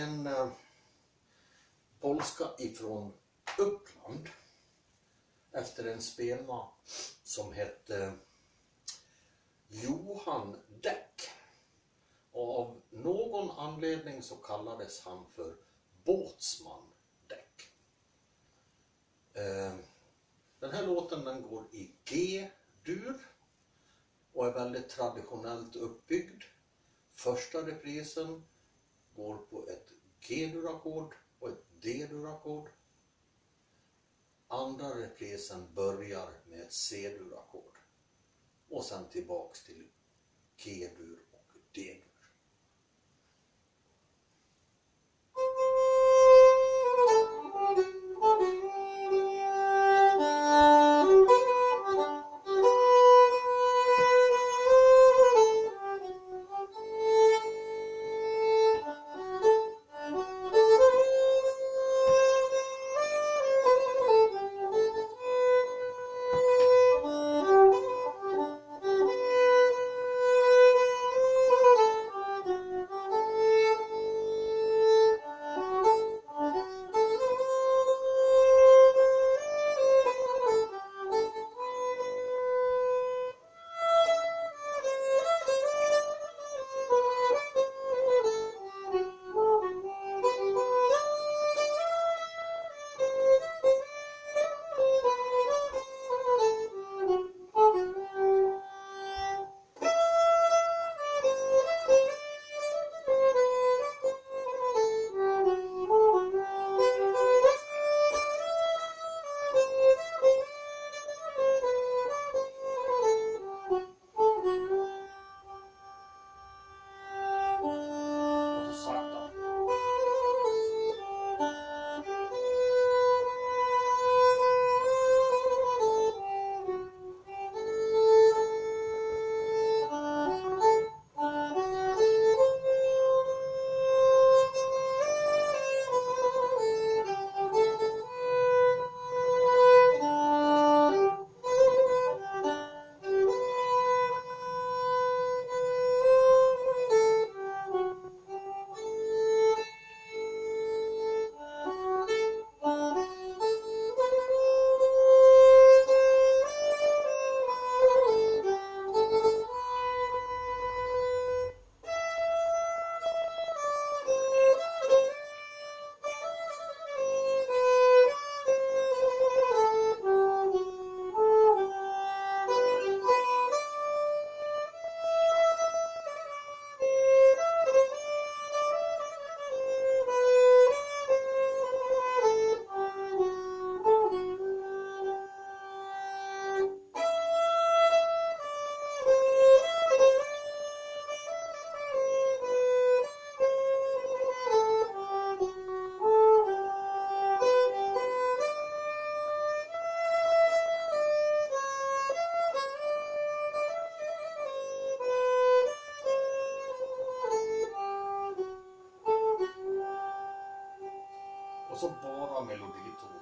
en eh, polska ifrån Uppland efter en spelman som hette eh, Johan Däck. Och av någon anledning så kallades han för Båtsman Däck. Eh, den här låten den går i G-dur och är väldigt traditionellt uppbyggd. Första reprisen går på ett G-dur-ackord och ett D-dur-ackord. Andra reprisen börjar med ett C-dur-ackord och sen tillbaks till G-dur och D-dur. Och så bara meloditoner.